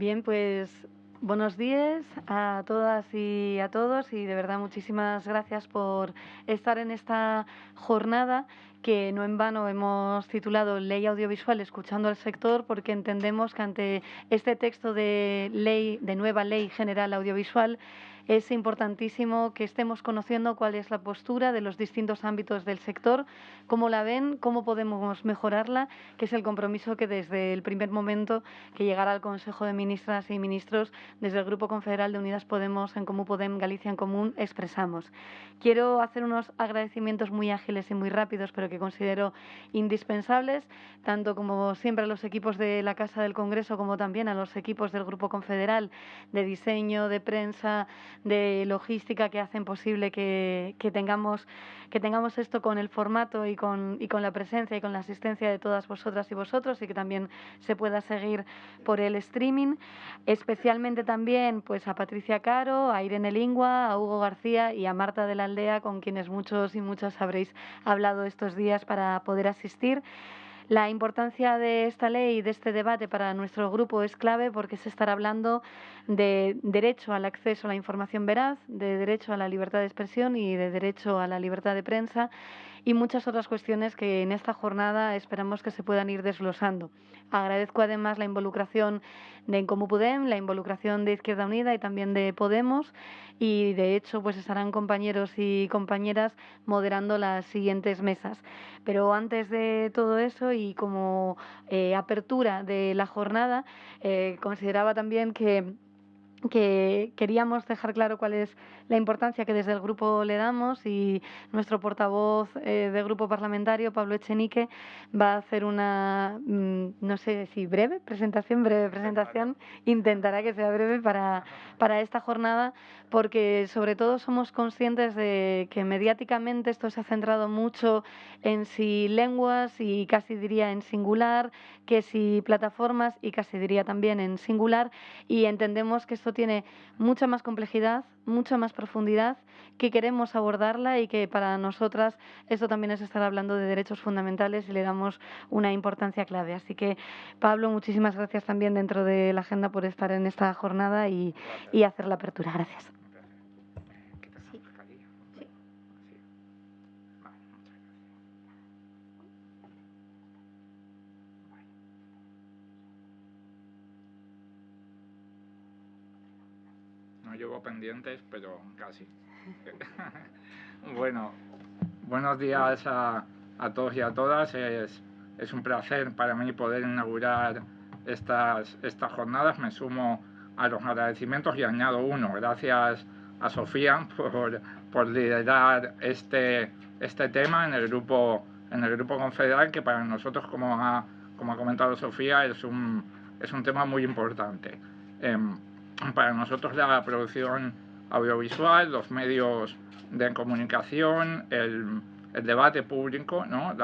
Bien, pues buenos días a todas y a todos y de verdad muchísimas gracias por estar en esta jornada que no en vano hemos titulado Ley Audiovisual escuchando al sector porque entendemos que ante este texto de ley de nueva Ley General Audiovisual es importantísimo que estemos conociendo cuál es la postura de los distintos ámbitos del sector, cómo la ven, cómo podemos mejorarla, que es el compromiso que desde el primer momento que llegara al Consejo de Ministras y Ministros, desde el Grupo Confederal de Unidas Podemos, en Comú Podem, Galicia en Común, expresamos. Quiero hacer unos agradecimientos muy ágiles y muy rápidos, pero que considero indispensables, tanto como siempre a los equipos de la Casa del Congreso como también a los equipos del Grupo Confederal de diseño, de prensa, de logística que hacen posible que, tengamos, que tengamos esto con el formato y con, y con la presencia y con la asistencia de todas vosotras y vosotros y que también se pueda seguir por el streaming. Especialmente también pues, a Patricia Caro, a Irene Lingua, a Hugo García y a Marta de la Aldea, con quienes muchos y muchas habréis hablado estos días para poder asistir. La importancia de esta ley y de este debate para nuestro grupo es clave porque se estará hablando de derecho al acceso a la información veraz, de derecho a la libertad de expresión y de derecho a la libertad de prensa y muchas otras cuestiones que en esta jornada esperamos que se puedan ir desglosando. Agradezco además la involucración de Encomú Podem, la involucración de Izquierda Unida y también de Podemos y de hecho pues estarán compañeros y compañeras moderando las siguientes mesas. Pero antes de todo eso y como eh, apertura de la jornada, eh, consideraba también que que queríamos dejar claro cuál es la importancia que desde el grupo le damos y nuestro portavoz eh, del grupo parlamentario, Pablo Echenique, va a hacer una, mm, no sé si breve presentación, breve presentación, intentará que sea breve para, para esta jornada, porque sobre todo somos conscientes de que mediáticamente esto se ha centrado mucho en si lenguas y casi diría en singular, que si plataformas y casi diría también en singular, y entendemos que esto tiene mucha más complejidad, mucha más profundidad, que queremos abordarla y que para nosotras esto también es estar hablando de derechos fundamentales y le damos una importancia clave. Así que, Pablo, muchísimas gracias también dentro de la agenda por estar en esta jornada y, y hacer la apertura. Gracias. Llevo pendientes, pero casi. bueno, buenos días a, a, todos y a todas. Es, es, un placer para mí poder inaugurar estas, estas jornadas. Me sumo a los agradecimientos y añado uno. Gracias a Sofía por, por liderar este, este tema en el grupo en el grupo confederal que para nosotros como ha, como ha comentado Sofía es un, es un tema muy importante. Em, para nosotros la producción audiovisual, los medios de comunicación, el, debate público, ¿no?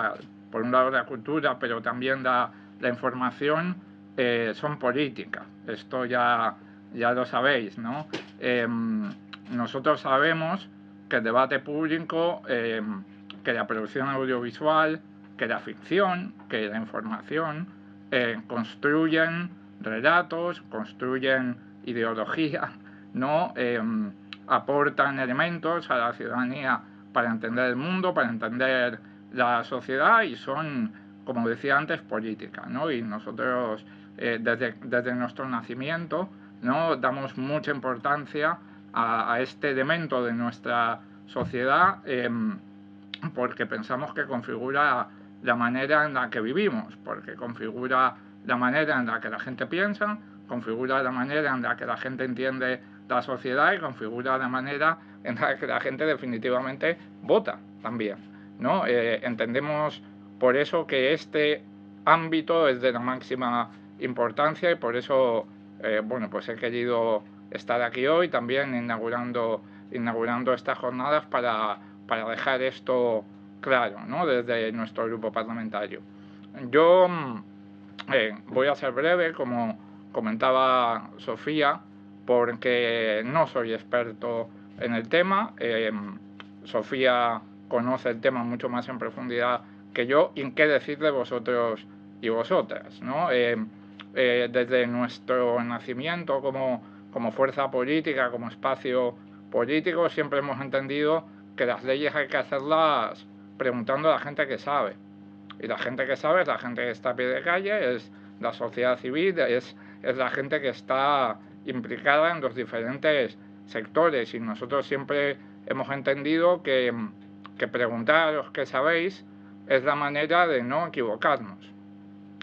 por un lado la cultura, pero también la, información, eh, son políticas. Esto ya, ya lo sabéis. ¿no? Em, nosotros sabemos que el debate público, em, que la producción audiovisual, que la ficción, que la información, eh, construyen relatos, construyen ideología, ¿no? Em, aportan elementos a la ciudadanía para entender el mundo, para entender la sociedad y son, como decía antes, políticas. ¿no? Y nosotros, eh, desde, desde, nuestro nacimiento, ¿no? damos mucha importancia a, este elemento de nuestra sociedad em, porque pensamos que configura la manera en la que vivimos, porque configura la manera en la que la gente piensa, configura la manera en la que la gente entiende la sociedad y configura la manera en la que la gente definitivamente vota también. ¿no? Eh, entendemos por eso que este ámbito es de la máxima importancia y por eso eh, bueno, pues he querido estar aquí hoy también inaugurando, inaugurando estas jornadas para, para dejar esto claro ¿no? desde nuestro grupo parlamentario. Yo mm, eh, voy a ser breve, como comentaba Sofía, porque no soy experto en el tema. Eh, Sofía conoce el tema mucho más en profundidad que yo y en qué decir de vosotros y vosotras. ¿no? Eh, eh, desde nuestro nacimiento como, como fuerza política, como espacio político, siempre hemos entendido que las leyes hay que hacerlas preguntando a la gente que sabe. Y la gente que sabe es la gente que está a pie de calle, es la sociedad civil, es, es la gente que está implicada en los diferentes sectores. Y nosotros siempre hemos entendido que, que preguntar a los que sabéis es la manera de no equivocarnos.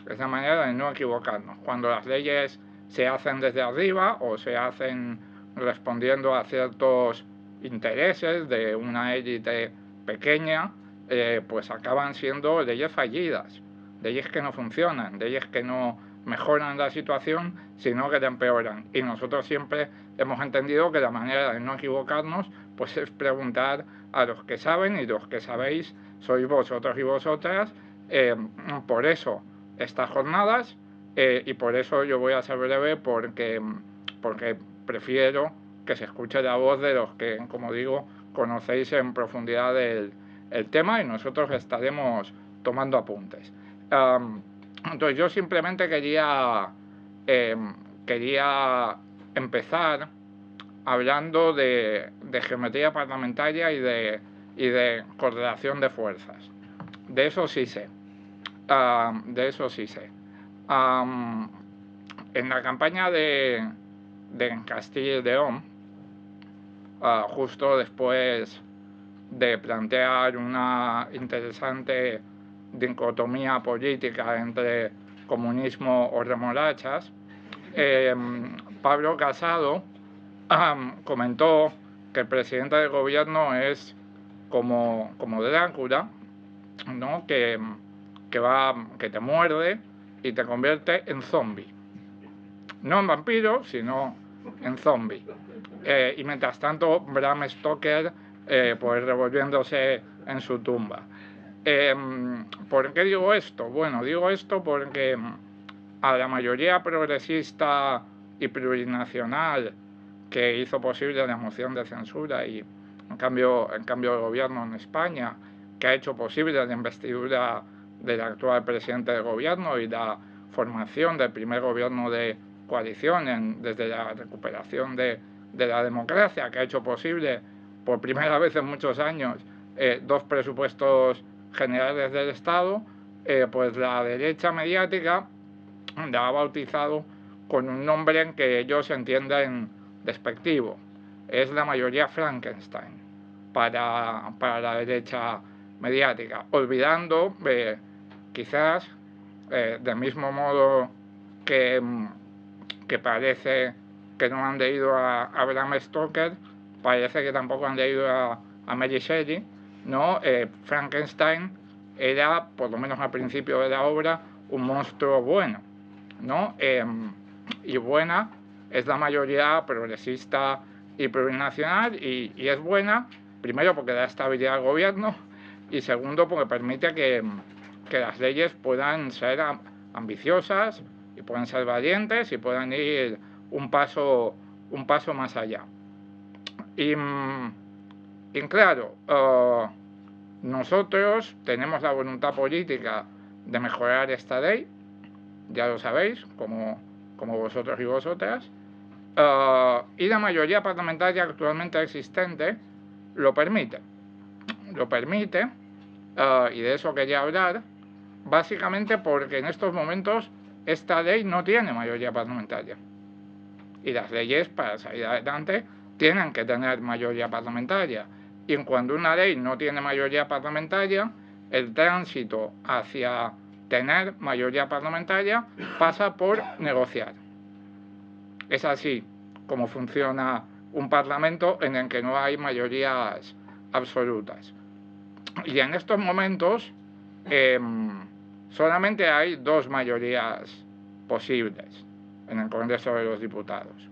Es la manera de no equivocarnos. Cuando las leyes se hacen desde arriba o se hacen respondiendo a ciertos intereses de una élite pequeña, eh, pues acaban siendo leyes fallidas, leyes que no funcionan, leyes que no mejoran la situación, sino que la empeoran. Y nosotros siempre hemos entendido que la manera de no equivocarnos pues es preguntar a los que saben y los que sabéis sois vosotros y vosotras. Eh, por eso estas jornadas eh, y por eso yo voy a ser breve porque, porque prefiero que se escuche la voz de los que, como digo, conocéis en profundidad el, el tema y nosotros estaremos tomando apuntes. Entonces yo simplemente quería, em, quería empezar hablando de, geometría parlamentaria y de, y de correlación de fuerzas. De eso sí sé. de eso sí sé. en la campaña de, de Castilla y León, uh, justo después de plantear una interesante dicotomía política entre comunismo o remolachas, eh, Pablo Casado comentó que el presidente del gobierno es como, como Drácula, ¿no? que, que, va, que te muerde y te convierte en zombie. No en vampiro, sino en zombie. Eh, y mientras tanto, Bram Stoker, eh, pues revolviéndose en su tumba. Em, ¿Por qué digo esto? Bueno, digo esto porque a la mayoría progresista y plurinacional que hizo posible la moción de censura y en cambio, en cambio el gobierno en España, que ha hecho posible la investidura del actual presidente del gobierno y la formación del primer gobierno de coalición desde la recuperación de, de, la democracia, que ha hecho posible por primera vez en muchos años eh, dos presupuestos generales del Estado, eh, pues la derecha mediática la ha bautizado con un nombre en que ellos entienden despectivo. Es la mayoría Frankenstein para, para la derecha mediática, olvidando eh, quizás del mismo modo que que parece que no han leído a Abraham Stoker, parece que tampoco han leído a, Mary Shelley, ¿no? Eh, Frankenstein era, por lo menos al principio de la obra, un monstruo bueno, ¿no? Em, y buena es la mayoría progresista y plurinacional y, y, es buena, primero porque da estabilidad al gobierno y segundo porque permite que, que las leyes puedan ser ambiciosas, y puedan ser valientes y puedan ir un paso, un paso más allá. Y, mm, claro, eh, nosotros tenemos la voluntad política de mejorar esta ley, ya lo sabéis, como, como vosotros y vosotras, eh, y la mayoría parlamentaria actualmente existente lo permite. Lo permite, eh, y de eso quería hablar, básicamente porque en estos momentos esta ley no tiene mayoría parlamentaria. Y las leyes para salir adelante tienen que tener mayoría parlamentaria. Y cuando una ley no tiene mayoría parlamentaria, el tránsito hacia tener mayoría parlamentaria pasa por negociar. Es así como funciona un parlamento en el que no hay mayorías absolutas. Y en estos momentos, em, solamente hay dos mayorías posibles en el Congreso de los Diputados.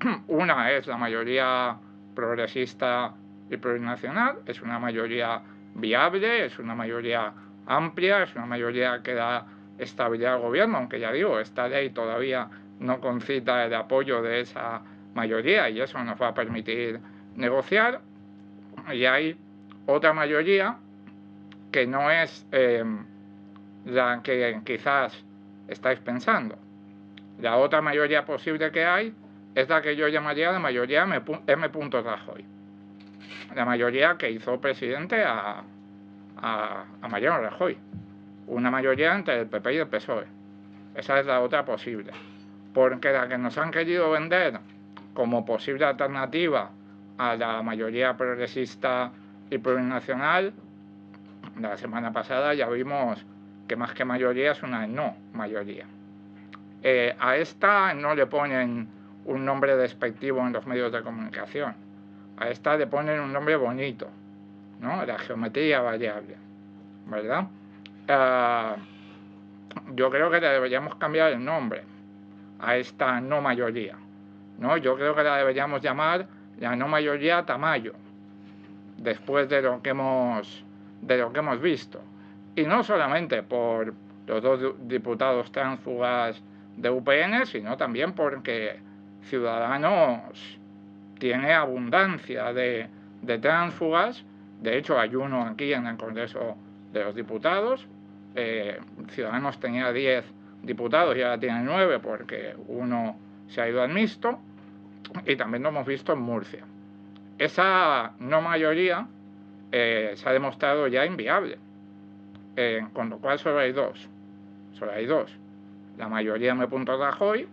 Una es la mayoría progresista y plurinacional, es una mayoría viable, es una mayoría amplia, es una mayoría que da estabilidad al gobierno, aunque ya digo, esta ley todavía no concita el apoyo de esa mayoría y eso nos va a permitir negociar. Y hay otra mayoría que no es eh, la que quizás estáis pensando. La otra mayoría posible que hay es la que yo llamaría la mayoría M. Rajoy. La mayoría que hizo presidente a, a, a Mariano Rajoy. Una mayoría entre el PP y el PSOE. Esa es la otra posible. Porque la que nos han querido vender como posible alternativa a la mayoría progresista y plurinacional, la semana pasada ya vimos que más que mayoría es una no mayoría. Eh, a esta no le ponen un nombre despectivo en los medios de comunicación. A esta le ponen un nombre bonito, ¿no? La geometría variable, ¿verdad? Ah, yo creo que le deberíamos cambiar el nombre a esta no mayoría, ¿no? Yo creo que la deberíamos llamar la no mayoría Tamayo, después de lo que hemos, de lo que hemos visto. Y no solamente por los dos diputados tránsfugas de UPN, sino también porque Ciudadanos tiene abundancia de, de tránsfugas. De hecho, hay uno aquí en el Congreso de los Diputados. Eh, Ciudadanos tenía 10 diputados y ahora tiene 9 porque uno se ha ido al mixto. Y también lo hemos visto en Murcia. Esa no mayoría eh, se ha demostrado ya inviable. Eh, con lo cual solo hay dos. Solo hay dos. La mayoría me punto Rajoy,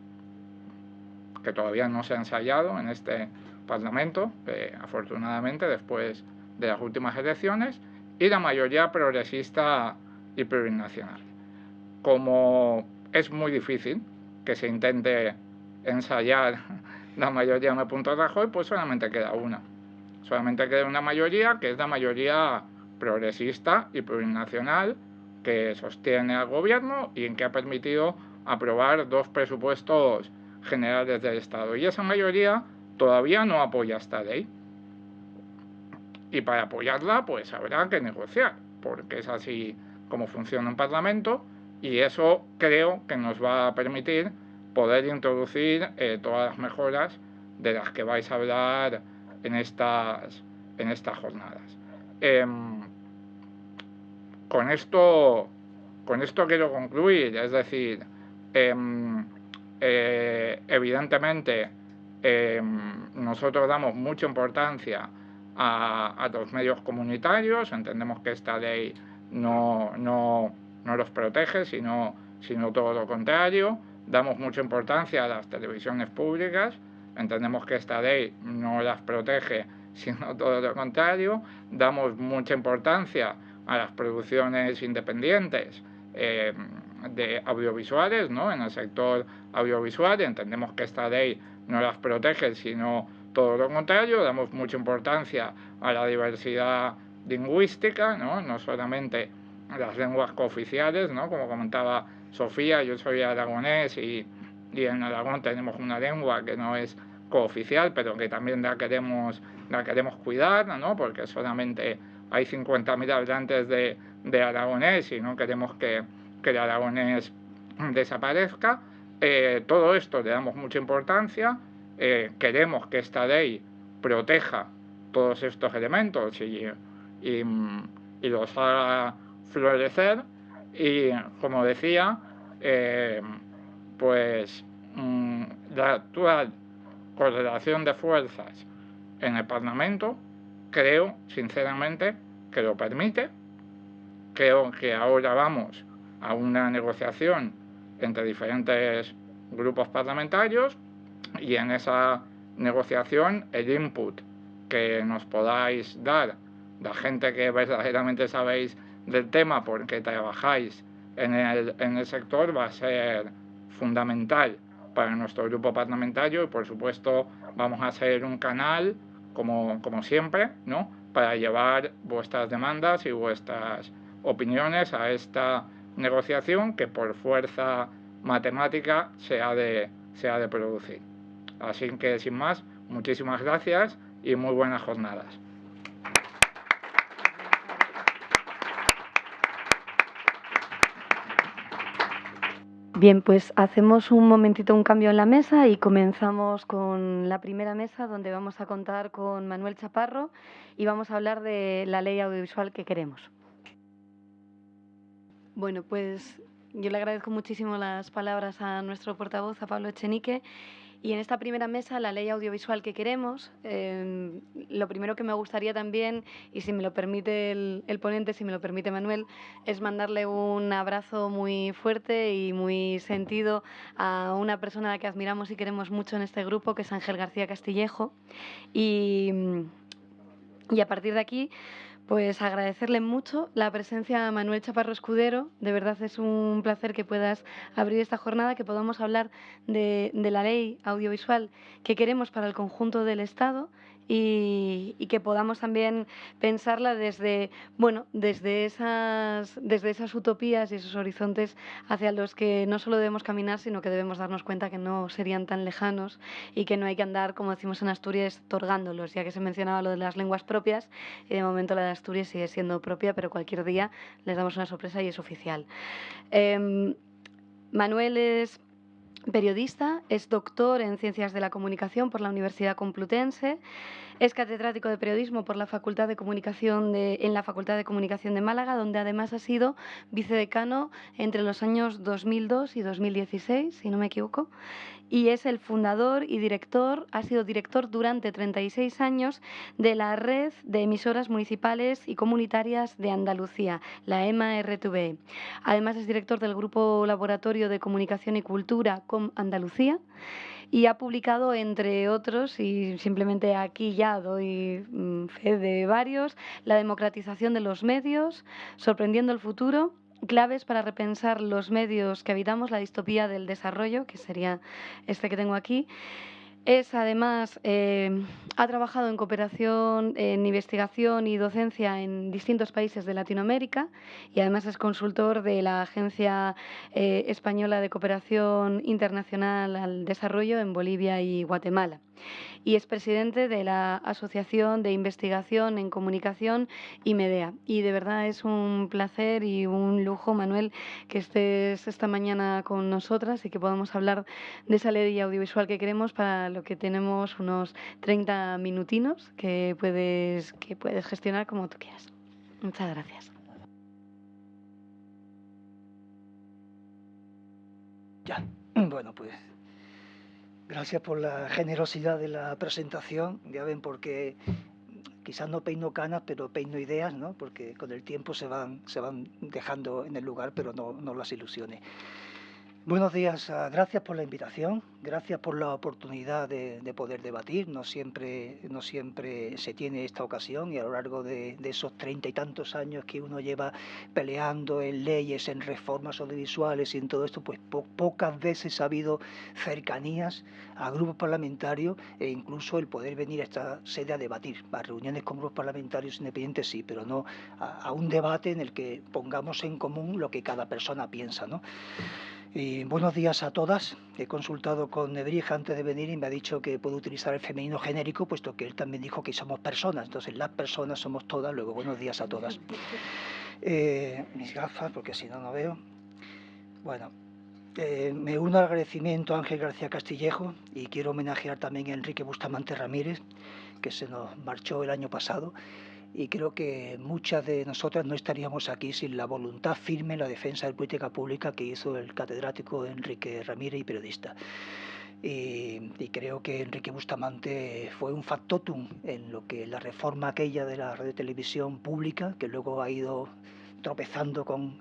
que todavía no se ha ensayado en este Parlamento, eh, afortunadamente después de las últimas elecciones, y la mayoría progresista y plurinacional. Como es muy difícil que se intente ensayar la mayoría me punto Rajoy, pues solamente queda una. Solamente queda una mayoría, que es la mayoría progresista y plurinacional que sostiene al gobierno y en que ha permitido aprobar dos presupuestos generales del Estado. Y esa mayoría todavía no apoya esta ley. Y para apoyarla, pues habrá que negociar, porque es así como funciona un Parlamento, y eso creo que nos va a permitir poder introducir eh, todas las mejoras de las que vais a hablar en estas, en estas jornadas. Em, con, esto, con esto quiero concluir, es decir, em, eh, evidentemente em, nosotros damos mucha importancia a, los medios comunitarios, entendemos que esta ley no, no, no los protege, sino, sino todo lo contrario, damos mucha importancia a las televisiones públicas, entendemos que esta ley no las protege, sino todo lo contrario, damos mucha importancia a las producciones independientes eh, de audiovisuales, ¿no? En el sector audiovisual entendemos que esta ley no las protege, sino todo lo contrario, damos mucha importancia a la diversidad lingüística, ¿no? No solamente las lenguas cooficiales, ¿no? Como comentaba Sofía, yo soy aragonés y, y en Aragón tenemos una lengua que no es cooficial, pero que también la queremos, la queremos cuidar, ¿no? porque solamente hay 50.000 habitantes de, de, aragonés y no queremos que, que el aragonés desaparezca. Eh, todo esto le damos mucha importancia, eh, queremos que esta ley proteja todos estos elementos y, los haga florecer y como decía, eh, pues mm, la actual correlación de fuerzas en el Parlamento creo sinceramente que lo permite. Creo que ahora vamos a una negociación entre diferentes grupos parlamentarios y en esa negociación el input que nos podáis dar, la gente que verdaderamente sabéis del tema porque trabajáis en el, en el sector va a ser fundamental para nuestro grupo parlamentario y por supuesto vamos a ser un canal como, como siempre ¿no? para llevar vuestras demandas y vuestras opiniones a esta negociación que por fuerza matemática se ha de, se de producir. Así que sin más, muchísimas gracias y muy buenas jornadas. Bien, pues hacemos un momentito un cambio en la mesa y comenzamos con la primera mesa donde vamos a contar con Manuel Chaparro y vamos a hablar de la ley audiovisual que queremos. Bueno, pues yo le agradezco muchísimo las palabras a nuestro portavoz, a Pablo Echenique. Y en esta primera mesa, la ley audiovisual que queremos, em, lo primero que me gustaría también, y si me lo permite el, ponente, si me lo permite Manuel, es mandarle un abrazo muy fuerte y muy sentido a una persona a la que admiramos y queremos mucho en este grupo, que es Ángel García Castillejo. Y, y a partir de aquí, pues agradecerle mucho la presencia a Manuel Chaparro Escudero. De verdad es un placer que puedas abrir esta jornada, que podamos hablar de, de la ley audiovisual que queremos para el conjunto del Estado y, que podamos también pensarla desde, bueno, desde esas, desde esas utopías y esos horizontes hacia los que no solo debemos caminar, sino que debemos darnos cuenta que no serían tan lejanos y que no hay que andar, como decimos en Asturias, torgándolos, ya que se mencionaba lo de las lenguas propias y de momento la de Asturias sigue siendo propia, pero cualquier día les damos una sorpresa y es oficial. Em, Manuel es periodista, es doctor en Ciencias de la Comunicación por la Universidad Complutense, es catedrático de periodismo por la Facultad de Comunicación de, en la Facultad de Comunicación de Málaga, donde además ha sido vicedecano entre los años 2002 y 2016, si no me equivoco, y es el fundador y director, ha sido director durante 36 años de la red de emisoras municipales y comunitarias de Andalucía, la EMA-RTV. Además es director del Grupo Laboratorio de Comunicación y Cultura con Andalucía y ha publicado, entre otros, y simplemente aquí ya doy mm, fe de varios, La democratización de los medios, Sorprendiendo el futuro, claves para repensar los medios que habitamos, la distopía del desarrollo, que sería este que tengo aquí. Es además, eh, ha trabajado en cooperación, en investigación y docencia en distintos países de Latinoamérica y además es consultor de la Agencia eh, Española de Cooperación Internacional al Desarrollo en Bolivia y Guatemala y es presidente de la Asociación de Investigación en Comunicación y Medea. Y de verdad es un placer y un lujo, Manuel, que estés esta mañana con nosotras y que podamos hablar de esa ley audiovisual que queremos para lo que tenemos unos 30 minutinos que puedes, que puedes gestionar como tú quieras. Muchas gracias. Ya, bueno, pues Gracias por la generosidad de la presentación. Ya ven, porque quizás no peino canas, pero peino ideas, ¿no? Porque con el tiempo se van, se van dejando en el lugar, pero no, no las ilusiones. Buenos días, ah, gracias por la invitación, gracias por la oportunidad de, poder debatir. No siempre, no siempre se tiene esta ocasión y a lo largo de, esos treinta y tantos años que uno lleva peleando en leyes, en reformas audiovisuales y en todo esto, pues pocas veces ha habido cercanías a grupos parlamentarios e incluso el poder venir a esta sede a debatir. A reuniones con grupos parlamentarios independientes sí, pero no a, a un debate en el que pongamos en común lo que cada persona piensa, ¿no? Y buenos días a todas. He consultado con Nebrija antes de venir y me ha dicho que puedo utilizar el femenino genérico, puesto que él también dijo que somos personas. Entonces, las personas somos todas. Luego, buenos días a todas. Eh, mis gafas, porque si no, no veo. Bueno, eh, me uno al agradecimiento a Ángel García Castillejo y quiero homenajear también a Enrique Bustamante Ramírez, que se nos marchó el año pasado y creo que muchas de nosotras no estaríamos aquí sin la voluntad firme en la defensa de política pública que hizo el catedrático Enrique Ramírez y periodista. Y, creo que Enrique Bustamante fue un factotum en lo que la reforma aquella de la radio televisión pública, que luego ha ido tropezando con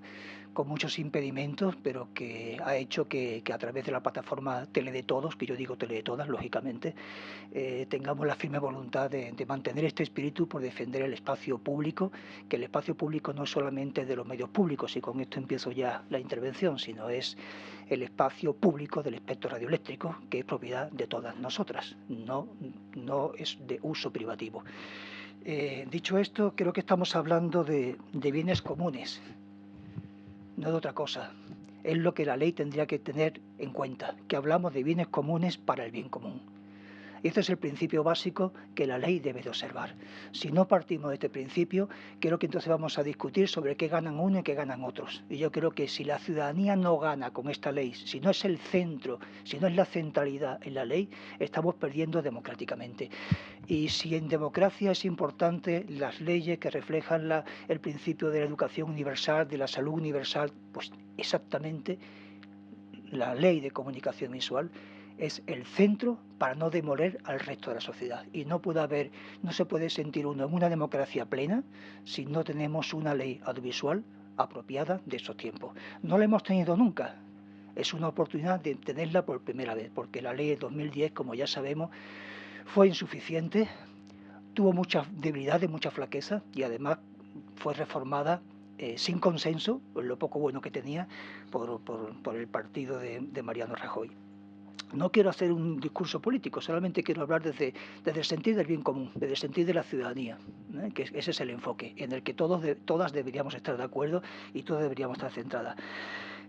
con muchos impedimentos, pero que ha hecho que, a través de la plataforma Tele de Todos, que yo digo Tele de Todas, lógicamente, eh, tengamos la firme voluntad de, mantener este espíritu por defender el espacio público, que el espacio público no es solamente de los medios públicos, y con esto empiezo ya la intervención, sino es el espacio público del espectro radioeléctrico, que es propiedad de todas nosotras, no, no es de uso privativo. Eh, dicho esto, creo que estamos hablando de bienes comunes, no de otra cosa. Es lo que la ley tendría que tener en cuenta, que hablamos de bienes comunes para el bien común. Y este es el principio básico que la ley debe de observar. Si no partimos de este principio, creo que entonces vamos a discutir sobre qué ganan uno y qué ganan otros. Y yo creo que si la ciudadanía no gana con esta ley, si no es el centro, si no es la centralidad en la ley, estamos perdiendo democráticamente. Y si en democracia es importante las leyes que reflejan el principio de la educación universal, de la salud universal, pues exactamente la ley de comunicación visual es el centro para no demoler al resto de la sociedad. Y no puede haber, no se puede sentir uno en una democracia plena si no tenemos una ley audiovisual apropiada de esos tiempos. No la hemos tenido nunca. Es una oportunidad de tenerla por primera vez, porque la ley de 2010, como ya sabemos, fue insuficiente, tuvo muchas debilidades, mucha flaqueza y además fue reformada eh, sin consenso, lo poco bueno que tenía, por, el partido de, Mariano Rajoy. No quiero hacer un discurso político, solamente quiero hablar desde, desde el sentido del bien común, desde el sentido de la ciudadanía, ¿eh? que ese es el enfoque en el que todos todas deberíamos estar de acuerdo y todos deberíamos estar centradas.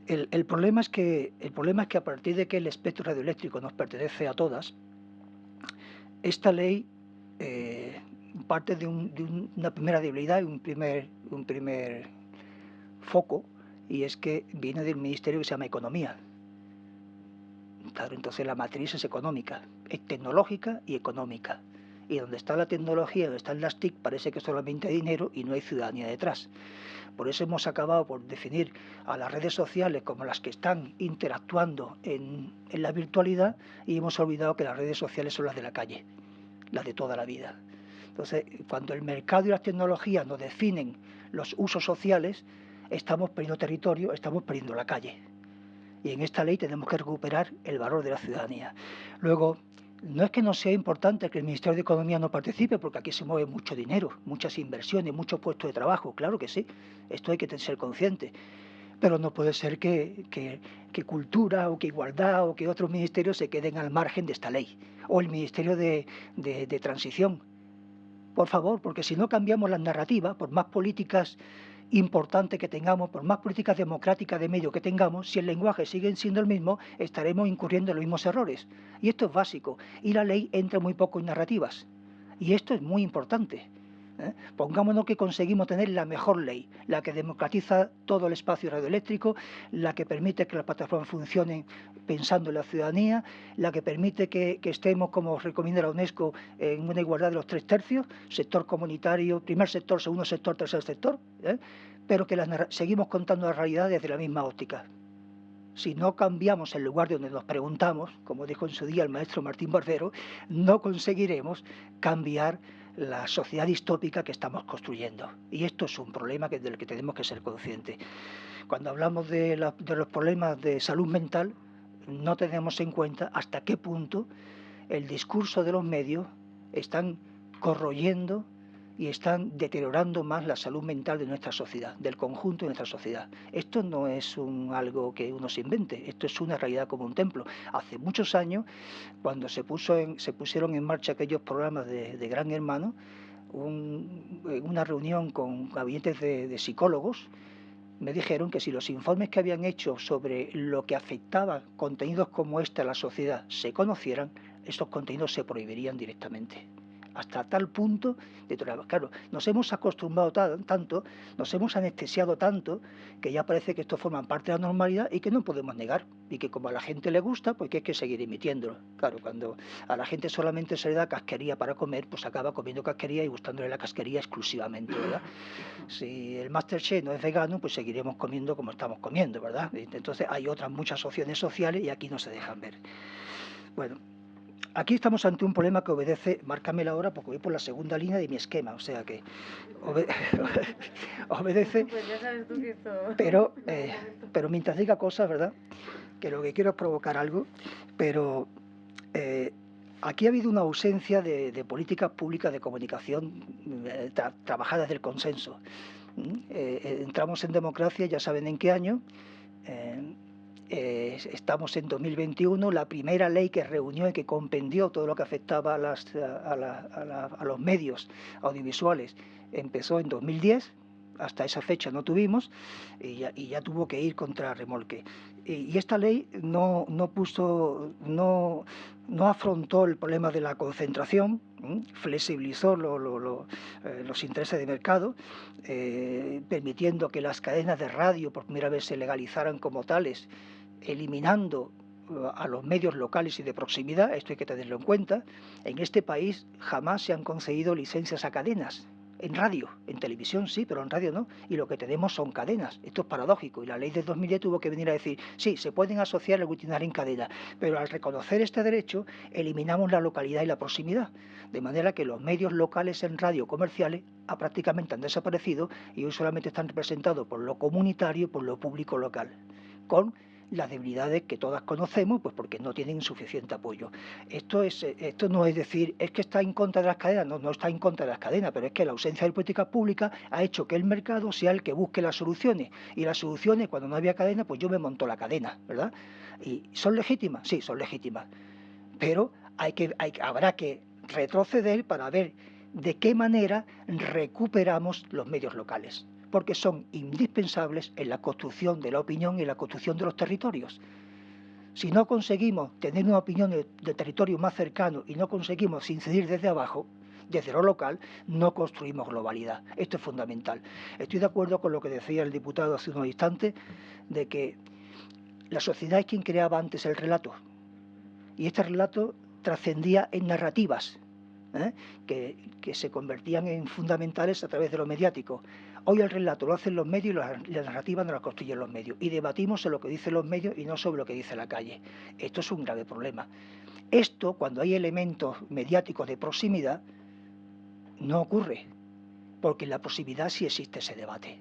El, problema es que, el problema es que a partir de que el espectro radioeléctrico nos pertenece a todas, esta ley eh, parte de, una primera debilidad y un primer, un primer foco y es que viene del ministerio que se llama Economía. Claro, entonces la matriz es económica, es tecnológica y económica. Y donde está la tecnología, donde están las TIC, parece que solamente hay dinero y no hay ciudadanía detrás. Por eso hemos acabado por definir a las redes sociales como las que están interactuando en, en la virtualidad y hemos olvidado que las redes sociales son las de la calle, las de toda la vida. Entonces, cuando el mercado y las tecnologías nos definen los usos sociales, estamos perdiendo territorio, estamos perdiendo la calle. Y en esta ley tenemos que recuperar el valor de la ciudadanía. Luego, no es que no sea importante que el Ministerio de Economía no participe, porque aquí se mueve mucho dinero, muchas inversiones, muchos puestos de trabajo, claro que sí, esto hay que ser consciente. Pero no puede ser que, cultura o que igualdad o que otros ministerios se queden al margen de esta ley. O el Ministerio de Transición. Por favor, porque si no cambiamos la narrativa, por más políticas importante que tengamos, por más políticas democráticas de medio que tengamos, si el lenguaje sigue siendo el mismo, estaremos incurriendo en los mismos errores. Y esto es básico. Y la ley entra muy poco en narrativas. Y esto es muy importante. ¿Eh? Pongámonos que conseguimos tener la mejor ley, la que democratiza todo el espacio radioeléctrico, la que permite que las plataformas funcionen pensando en la ciudadanía, la que permite que, estemos, como recomienda la UNESCO, en una igualdad de los tres tercios, sector comunitario, primer sector, segundo sector, tercer sector, ¿eh? pero que seguimos contando la realidad desde la misma óptica. Si no cambiamos el lugar de donde nos preguntamos, como dijo en su día el maestro Martín Barbero, no conseguiremos cambiar la sociedad distópica que estamos construyendo. Y esto es un problema que, del que tenemos que ser conscientes. Cuando hablamos de, de los problemas de salud mental, no tenemos en cuenta hasta qué punto el discurso de los medios están corroyendo y están deteriorando más la salud mental de nuestra sociedad, del conjunto de nuestra sociedad. Esto no es algo que uno se invente, esto es una realidad como un templo. Hace muchos años, cuando se, se pusieron en marcha aquellos programas de, Gran Hermano, una reunión con gabinetes de, psicólogos, me dijeron que si los informes que habían hecho sobre lo que afectaba contenidos como este a la sociedad se conocieran, estos contenidos se prohibirían directamente hasta tal punto de Claro, nos hemos acostumbrado tanto, nos hemos anestesiado tanto, que ya parece que esto forma parte de la normalidad y que no podemos negar. Y que como a la gente le gusta, pues que hay que seguir emitiéndolo. Claro, cuando a la gente solamente se le da casquería para comer, pues acaba comiendo casquería y gustándole la casquería exclusivamente, ¿verdad? Si el Masterchef no es vegano, pues seguiremos comiendo como estamos comiendo, ¿verdad? Entonces hay otras muchas opciones sociales y aquí no se dejan ver. Bueno, Aquí estamos ante un problema que obedece, márcame la hora porque voy por la segunda línea de mi esquema, o sea que obedece, pues pero, eh, pero mientras diga cosas, ¿verdad? Que lo que quiero es provocar algo, pero eh, aquí ha habido una ausencia de, políticas públicas de comunicación eh, trabajadas del consenso. entramos en democracia, ya saben en qué año, eh, estamos en 2021, la primera ley que reunió y que compendió todo lo que afectaba a, los medios audiovisuales. Empezó en 2010, hasta esa fecha no tuvimos y ya, tuvo que ir contra remolque. Y, esta ley no, no puso, no, no afrontó el problema de la concentración, flexibilizó eh, los intereses de mercado, eh, permitiendo que las cadenas de radio por primera vez se legalizaran como tales, eliminando eh, a los medios locales y de proximidad, esto hay que tenerlo en cuenta, en este país jamás se han concedido licencias a cadenas, en radio, en televisión sí, pero en radio no. Y lo que tenemos son cadenas. Esto es paradójico. Y la ley de 2010 tuvo que venir a decir, sí, se pueden asociar el aglutinar en cadena, pero al reconocer este derecho eliminamos la localidad y la proximidad. De manera que los medios locales en radio comerciales ha, prácticamente han desaparecido y hoy solamente están representados por lo comunitario y por lo público local. Con las debilidades que todas conocemos, pues porque no tienen suficiente apoyo. Esto, es, esto no es decir, es que está en contra de las cadenas, no, no está en contra de las cadenas, pero es que la ausencia de políticas públicas ha hecho que el mercado sea el que busque las soluciones. Y las soluciones, cuando no había cadena, pues yo me monto la cadena, ¿verdad? ¿Y son legítimas? Sí, son legítimas. Pero hay que, hay, habrá que retroceder para ver de qué manera recuperamos los medios locales porque son indispensables en la construcción de la opinión y la construcción de los territorios. Si no conseguimos tener una opinión de, territorio más cercano y no conseguimos incidir desde abajo, desde lo local, no construimos globalidad. Esto es fundamental. Estoy de acuerdo con lo que decía el diputado hace unos instantes, de que la sociedad es quien creaba antes el relato. Y este relato trascendía en narrativas, ¿eh? que, que, se convertían en fundamentales a través de lo mediático. Hoy el relato lo hacen los medios y la narrativa no la construyen los medios. Y debatimos en lo que dicen los medios y no sobre lo que dice la calle. Esto es un grave problema. Esto, cuando hay elementos mediáticos de proximidad, no ocurre, porque en la proximidad sí existe ese debate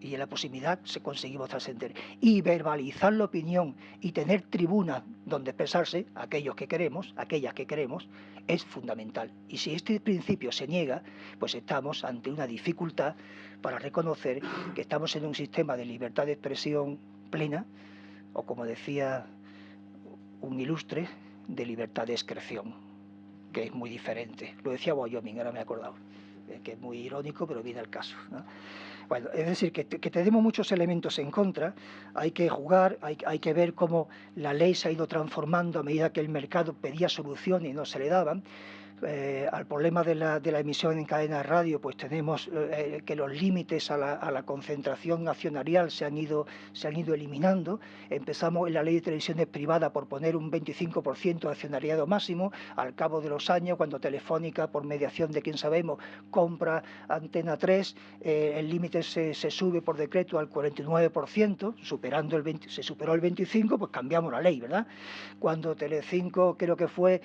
y en la proximidad se conseguimos trascender. Y verbalizar la opinión y tener tribuna donde expresarse, aquellos que queremos, aquellas que queremos, es fundamental. Y si este principio se niega, pues estamos ante una dificultad para reconocer que estamos en un sistema de libertad de expresión plena, o como decía un ilustre, de libertad de excreción, que es muy diferente. Lo decía Wyoming, ahora me he acordado, que es muy irónico, pero viene al caso. Bueno, es decir, que, tenemos muchos elementos en contra, hay que jugar, hay, hay, que ver cómo la ley se ha ido transformando a medida que el mercado pedía soluciones y no se le daban, eh, al problema de la, emisión en cadena de radio, pues tenemos eh, que los límites a la, concentración accionarial se han, ido, eliminando. Empezamos en la ley de televisiones privada por poner un 25% de accionariado máximo. Al cabo de los años, cuando Telefónica, por mediación de quien sabemos, compra Antena 3, eh, el límite se, sube por decreto al 49%, superando el 20, se superó el 25%, pues cambiamos la ley, ¿verdad? Cuando Telecinco, creo que fue,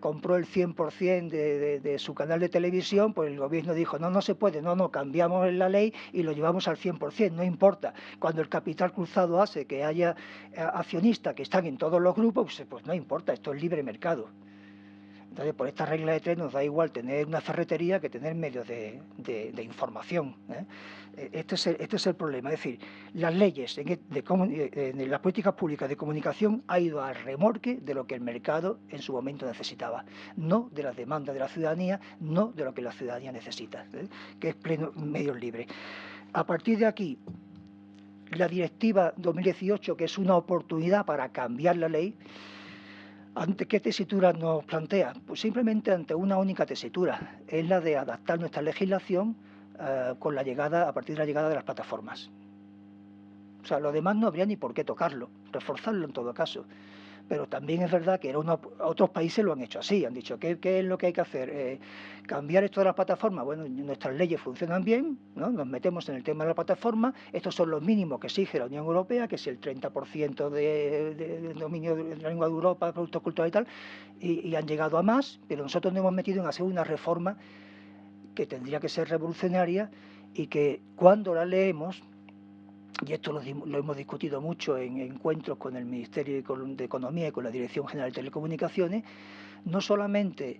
compró el 100%, de, su canal de televisión, pues el gobierno dijo, no, no se puede, no, no, cambiamos la ley y lo llevamos al 100%, no importa. Cuando el capital cruzado hace que haya eh, accionistas que están en todos los grupos, pues, pues no importa, esto es libre mercado. Entonces, por esta regla de tres nos da igual tener una ferretería que tener medios de, información. ¿eh? Este, es el, problema. Es decir, las leyes en, e, de, las políticas públicas de comunicación ha ido al remorque de lo que el mercado en su momento necesitaba, no de las demandas de la ciudadanía, no de lo que la ciudadanía necesita, ¿eh? que es pleno medios libres. A partir de aquí, la directiva 2018, que es una oportunidad para cambiar la ley, ¿Ante qué tesitura nos plantea? Pues simplemente ante una única tesitura, es la de adaptar nuestra legislación eh, con la llegada, a partir de la llegada de las plataformas. O sea, lo demás no habría ni por qué tocarlo, reforzarlo en todo caso pero también es verdad que otros países lo han hecho así, han dicho, ¿qué, es lo que hay que hacer? Eh, ¿Cambiar esto de las plataformas? Bueno, nuestras leyes funcionan bien, ¿no? nos metemos en el tema de la plataforma, estos son los mínimos que exige la Unión Europea, que es el 30% de, dominio de la lengua de Europa, productos culturales y tal, y han llegado a más, pero nosotros nos hemos metido en hacer una reforma que tendría que ser revolucionaria y que cuando la leemos y esto lo, hemos discutido mucho en encuentros con el Ministerio de Economía y con la Dirección General de Telecomunicaciones, no solamente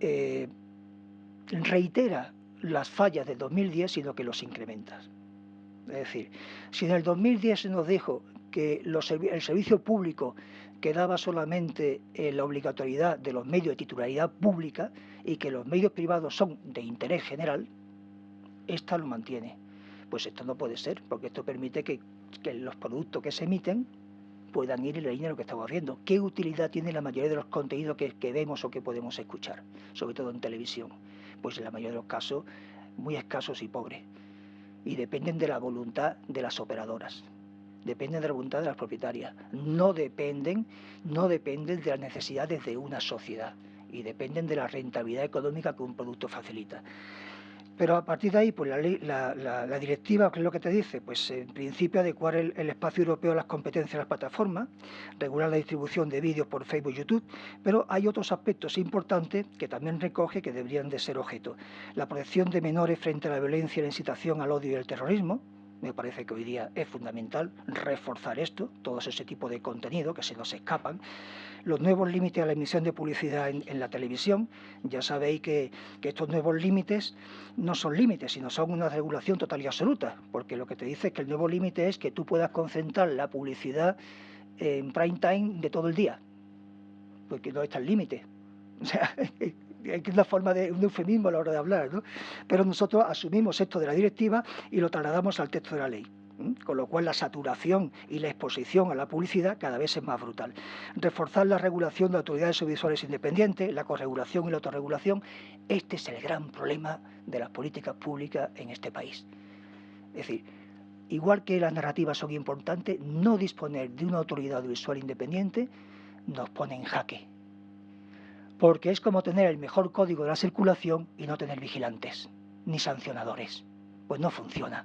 eh, reitera las fallas del 2010, sino que los incrementa. Es decir, si en el 2010 se nos dijo que el servicio público quedaba solamente en la obligatoriedad de los medios de titularidad pública y que los medios privados son de interés general, esta lo mantiene pues esto no puede ser, porque esto permite que, los productos que se emiten puedan ir en la línea de lo que estamos haciendo. ¿Qué utilidad tiene la mayoría de los contenidos que, que vemos o que podemos escuchar, sobre todo en televisión? Pues en la mayoría de los casos muy escasos y pobres. Y dependen de la voluntad de las operadoras dependen de la voluntad de las propietarias, no dependen, no dependen de las necesidades de una sociedad y dependen de la rentabilidad económica que un producto facilita. Pero a partir de ahí, pues la, ley, la, directiva, ¿qué es lo que te dice? Pues en principio adecuar el, espacio europeo a las competencias de las plataformas, regular la distribución de vídeos por Facebook y YouTube, pero hay otros aspectos importantes que también recoge que deberían de ser objeto. La protección de menores frente a la violencia, la incitación al odio y el terrorismo, me parece que hoy día es fundamental reforzar esto, todo ese tipo de contenido que se nos escapan. Los nuevos límites a la emisión de publicidad en, la televisión, ya sabéis que, estos nuevos límites no son límites, sino son una regulación total y absoluta, porque lo que te dice es que el nuevo límite es que tú puedas concentrar la publicidad en prime time de todo el día, porque no está el límite. O sea, es una forma de un eufemismo a la hora de hablar, ¿no? Pero nosotros asumimos esto de la directiva y lo trasladamos al texto de la ley. Con lo cual la saturación y la exposición a la publicidad cada vez es más brutal. Reforzar la regulación de autoridades audiovisuales independientes, la corregulación y la autorregulación, este es el gran problema de las políticas públicas en este país. Es decir, igual que las narrativas son importantes, no disponer de una autoridad audiovisual independiente nos pone en jaque porque es como tener el mejor código de la circulación y no tener vigilantes ni sancionadores. Pues no funciona.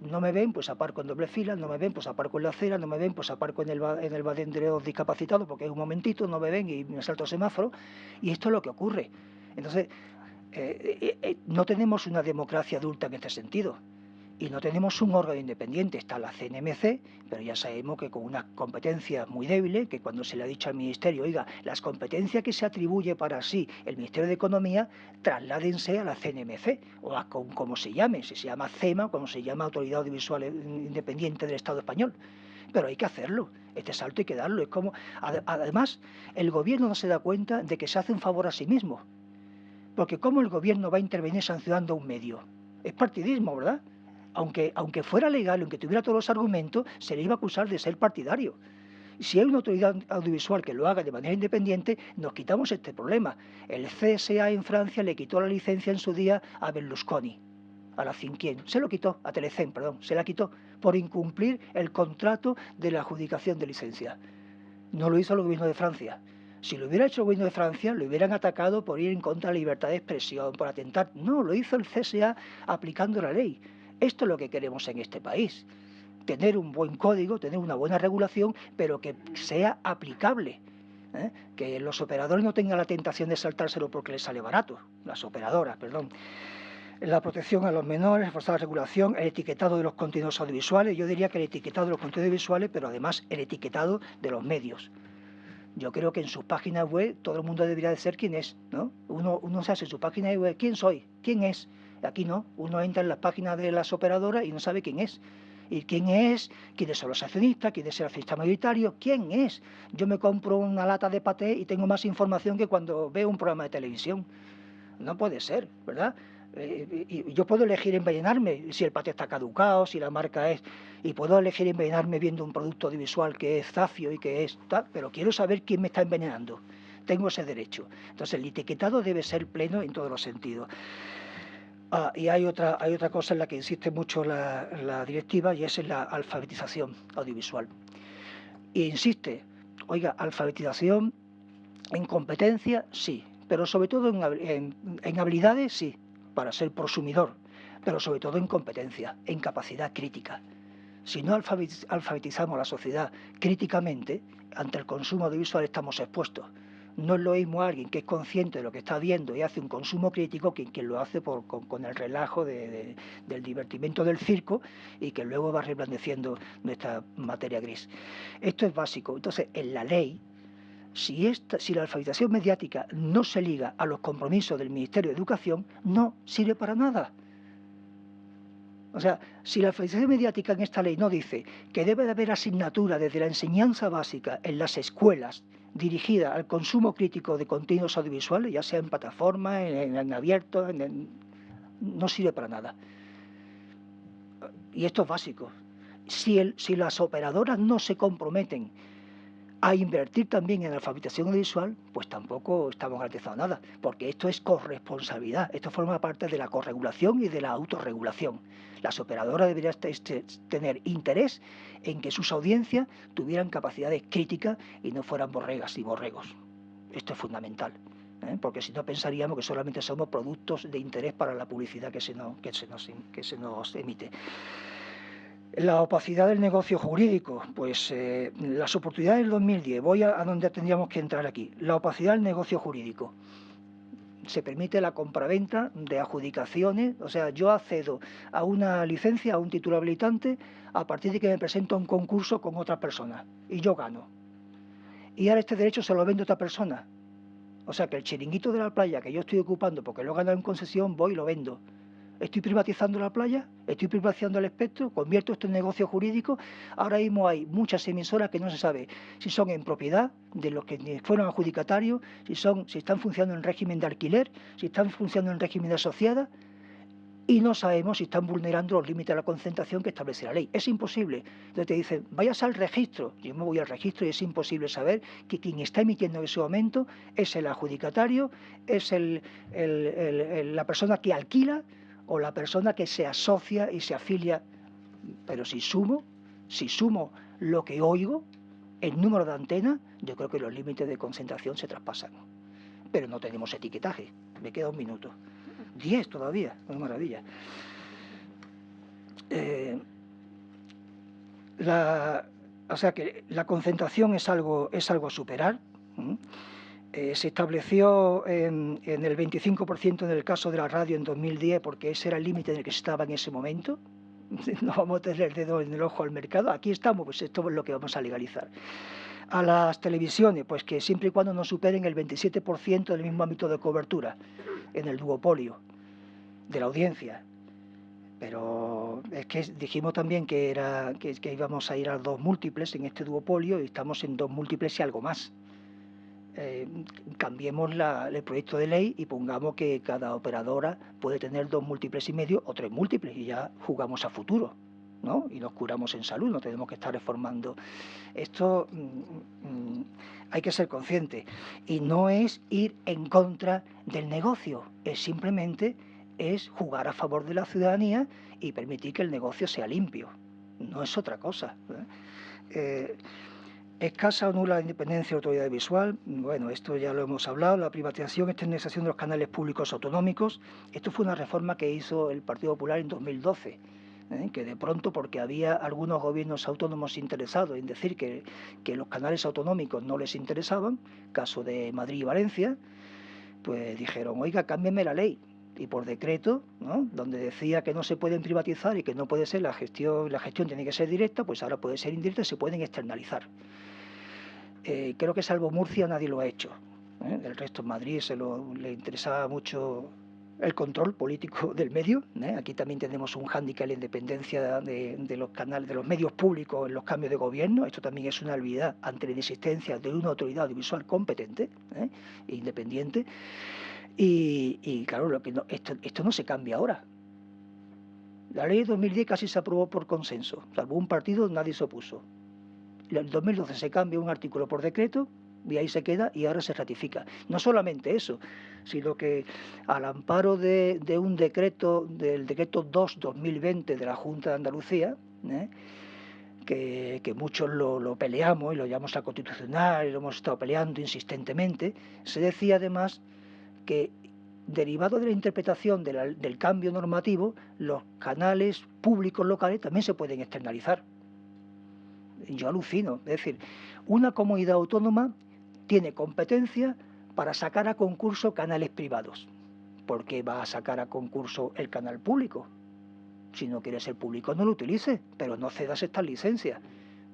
No me ven, pues aparco en doble fila, no me ven, pues aparco en la acera, no me ven, pues aparco en el, en el badén de los discapacitados porque es un momentito, no me ven y me salto el semáforo. Y esto es lo que ocurre. Entonces, eh, eh, eh, no tenemos una democracia adulta en este sentido y no tenemos un órgano independiente, está la CNMC, pero ya sabemos que con una competencia muy débil, que cuando se le ha dicho al Ministerio, oiga, las competencias que se atribuye para sí el Ministerio de Economía, trasládense a la CNMC, o a como se llame, si se llama CEMA, como se llama Autoridad Audiovisual Independiente del Estado Español. Pero hay que hacerlo, este salto hay que darlo. Es como, además, el gobierno no se da cuenta de que se hace un favor a sí mismo. Porque ¿cómo el gobierno va a intervenir sancionando un medio? Es partidismo, ¿verdad? Aunque, aunque fuera legal, aunque tuviera todos los argumentos, se le iba a acusar de ser partidario. Si hay una autoridad audiovisual que lo haga de manera independiente, nos quitamos este problema. El CSA en Francia le quitó la licencia en su día a Berlusconi, a la Cinquien. Se lo quitó, a Telecen, perdón, se la quitó por incumplir el contrato de la adjudicación de licencia. No lo hizo el gobierno de Francia. Si lo hubiera hecho el gobierno de Francia, lo hubieran atacado por ir en contra de la libertad de expresión, por atentar. No, lo hizo el CSA aplicando la ley. Esto es lo que queremos en este país. Tener un buen código, tener una buena regulación, pero que sea aplicable. ¿eh? Que los operadores no tengan la tentación de saltárselo porque les sale barato. Las operadoras, perdón la protección a los menores, reforzar la regulación, el etiquetado de los contenidos audiovisuales, yo diría que el etiquetado de los contenidos audiovisuales, pero además el etiquetado de los medios. Yo creo que en sus páginas web todo el mundo debería de ser quien es, ¿no? Uno, uno se hace en su página web, ¿quién soy? ¿Quién es? Aquí no, uno entra en las páginas de las operadoras y no sabe quién es. ¿Y quién es? ¿Quiénes son los accionistas? ¿Quién es el accionista mayoritario? ¿Quién es? Yo me compro una lata de paté y tengo más información que cuando veo un programa de televisión. No puede ser, ¿verdad? Eh, yo puedo elegir envenenarme si el paté está caducado, si la marca es... Y puedo elegir envenenarme viendo un producto audiovisual que es zafio y que es pero quiero saber quién me está envenenando. Tengo ese derecho. Entonces el etiquetado debe ser pleno en todos los sentidos. Ah, y hay otra, hay otra cosa en la que insiste mucho la, directiva y es en la alfabetización audiovisual. E insiste, oiga, alfabetización en competencia, sí, pero sobre todo en, en habilidades, sí, para ser prosumidor, pero sobre todo en competencia, en capacidad crítica. Si no alfabetizamos la sociedad críticamente, ante el consumo audiovisual estamos expuestos no es lo mismo alguien que es consciente de lo que está viendo y hace un consumo crítico que quien lo hace por, con, el relajo del divertimento del circo y que luego va reblandeciendo nuestra materia gris. Esto es básico. Entonces, en la ley, si, esta, si la alfabetización mediática no se liga a los compromisos del Ministerio de Educación, no sirve para nada. O sea, si la alfabetización mediática en esta ley no dice que debe de haber asignatura desde la enseñanza básica en las escuelas dirigida al consumo crítico de contenidos audiovisuales, ya sea en plataforma, en, abierto, no sirve para nada. Y esto es básico. si, el, si las operadoras no se comprometen a invertir también en alfabetización audiovisual, pues tampoco estamos garantizando nada, porque esto es corresponsabilidad, esto forma parte de la corregulación y de la autorregulación. Las operadoras deberían tener interés en que sus audiencias tuvieran capacidades críticas y no fueran borregas y borregos. Esto es fundamental. ¿eh? porque si no pensaríamos que solamente somos productos de interés para la publicidad que se que se nos emite. La opacidad del negocio jurídico, pues eh, las oportunidades del 2010, voy a, donde tendríamos que entrar aquí. La opacidad del negocio jurídico. Se permite la compraventa de adjudicaciones, o sea, yo accedo a una licencia, a un título habilitante, a partir de que me presento a un concurso con otra persona y yo gano. Y ahora este derecho se lo vende a otra persona. O sea que el chiringuito de la playa que yo estoy ocupando porque lo he ganado en concesión, voy y lo vendo estoy privatizando la playa, estoy privatizando el espectro, convierto esto en negocio jurídico. Ahora mismo hay muchas emisoras que no se sabe si son en propiedad de los que fueron adjudicatarios, si, son, si están funcionando en régimen de alquiler, si están funcionando en régimen de asociada y no sabemos si están vulnerando los límites de la concentración que establece la ley. Es imposible. Entonces te dicen, vayas al registro. Yo me voy al registro y es imposible saber que quien está emitiendo en ese momento es el adjudicatario, es la persona que alquila o la persona que se asocia y se afilia. Pero si sumo, si sumo lo que oigo, el número de antenas, yo creo que los límites de concentración se traspasan. Pero no tenemos etiquetaje. Me queda un minuto. Diez todavía, una maravilla. Eh, o sea que la concentración es algo, es algo a superar. Eh, se estableció en, el 25% en el caso de la radio en 2010 porque ese era el límite en el que se estaba en ese momento. No vamos a tener dedo en el ojo al mercado. Aquí estamos, pues esto es lo que vamos a legalizar. A las televisiones, pues que siempre y cuando no superen el 27% del mismo ámbito de cobertura en el duopolio de la audiencia. Pero es que dijimos también que, era, que, que íbamos a ir a dos múltiples en este duopolio y estamos en dos múltiples y algo más. Eh, cambiemos el proyecto de ley y pongamos que cada operadora puede tener dos múltiples y medio o tres múltiples y ya jugamos a futuro. ¿no? y nos curamos en salud, no tenemos que estar reformando. Esto mm, mm, hay que ser consciente y no es ir en contra del negocio, es simplemente es jugar a favor de la ciudadanía y permitir que el negocio sea limpio, no es otra cosa. ¿eh? Eh, Escasa o nula independencia de autoridad visual, bueno, esto ya lo hemos hablado, la privatización, externalización de los canales públicos autonómicos, esto fue una reforma que hizo el Partido Popular en 2012, ¿eh? que de pronto, porque había algunos gobiernos autónomos interesados en decir que, que los canales autonómicos no les interesaban, caso de Madrid y Valencia, pues dijeron, oiga, cámbienme la ley, y por decreto, ¿no? donde decía que no se pueden privatizar y que no puede ser la gestión, la gestión tiene que ser directa, pues ahora puede ser indirecta y se pueden externalizar. Eh, creo que salvo Murcia nadie lo ha hecho. ¿eh? El resto en Madrid se le interesaba mucho el control político del medio. ¿eh? Aquí también tenemos un hándicap en la independencia de, los canales, de los medios públicos en los cambios de gobierno. Esto también es una habilidad ante la inexistencia de una autoridad audiovisual competente e independiente. Y, claro, esto, esto no se cambia ahora. La ley de 2010 casi se aprobó por consenso, salvo un partido, nadie se opuso. En el 2012 se cambia un artículo por decreto y ahí se queda y ahora se ratifica. No solamente eso, sino que al amparo de, un decreto, del decreto 2-2020 de la Junta de Andalucía, ¿eh? que, muchos lo, peleamos y lo llamamos a constitucional y lo hemos estado peleando insistentemente, se decía además que derivado de la interpretación del cambio normativo, los canales públicos locales también se pueden externalizar. Yo alucino, es decir, una comunidad autónoma tiene competencia para sacar a concurso canales privados. ¿Por qué va a sacar a concurso el canal público? Si no quiere ser público, no lo utilice, pero no cedas estas licencias.